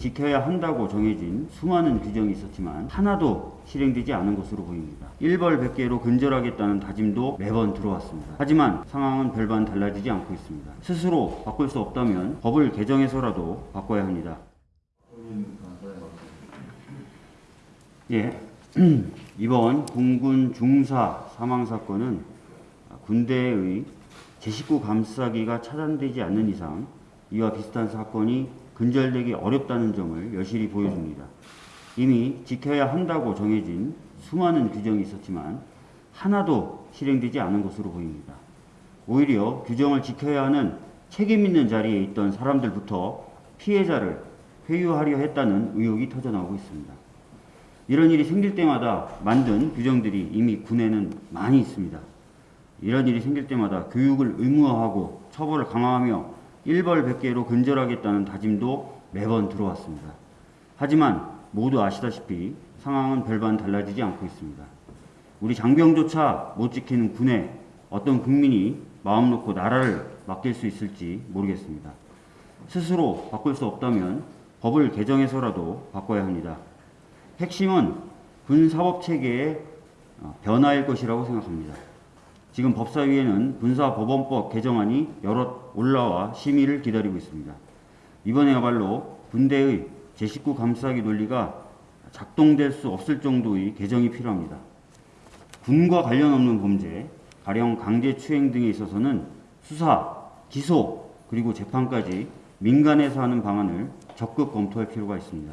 지켜야 한다고 정해진 수많은 규정이 있었지만 하나도 실행되지 않은 것으로 보입니다. 일벌백계로 근절하겠다는 다짐도 매번 들어왔습니다. 하지만 상황은 별반 달라지지 않고 있습니다. 스스로 바꿀 수 없다면 법을 개정해서라도 바꿔야 합니다. 예. 이번 공군 중사 사망 사건은 군대의 제 식구 감싸기가 차단되지 않는 이상 이와 비슷한 사건이 근절되기 어렵다는 점을 여실히 보여줍니다. 이미 지켜야 한다고 정해진 수많은 규정이 있었지만 하나도 실행되지 않은 것으로 보입니다. 오히려 규정을 지켜야 하는 책임 있는 자리에 있던 사람들부터 피해자를 회유하려 했다는 의혹이 터져나오고 있습니다. 이런 일이 생길 때마다 만든 규정들이 이미 군에는 많이 있습니다. 이런 일이 생길 때마다 교육을 의무화하고 처벌을 강화하며 일벌 백계로 근절하겠다는 다짐도 매번 들어왔습니다. 하지만 모두 아시다시피 상황은 별반 달라지지 않고 있습니다. 우리 장병조차 못 지키는 군에 어떤 국민이 마음 놓고 나라를 맡길 수 있을지 모르겠습니다. 스스로 바꿀 수 없다면 법을 개정해서라도 바꿔야 합니다. 핵심은 군사법체계의 어, 변화일 것이라고 생각합니다. 지금 법사위에는 군사법원법 개정안이 여럿 올라와 심의를 기다리고 있습니다. 이번에야말로 군대의 제19 감싸기 논리가 작동될 수 없을 정도의 개정이 필요합니다. 군과 관련 없는 범죄, 가령 강제추행 등에 있어서는 수사, 기소, 그리고 재판까지 민간에서 하는 방안을 적극 검토할 필요가 있습니다.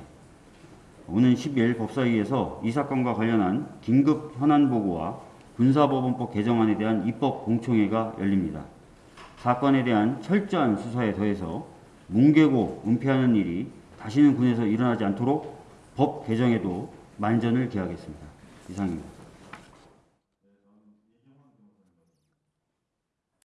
오는 10일 법사위에서 이 사건과 관련한 긴급 현안 보고와 군사법원법 개정안에 대한 입법 공청회가 열립니다. 사건에 대한 철저한 수사에 더해서 뭉개고 은폐하는 일이 다시는 군에서 일어나지 않도록 법 개정에도 만전을 기하겠습니다. 이상입니다.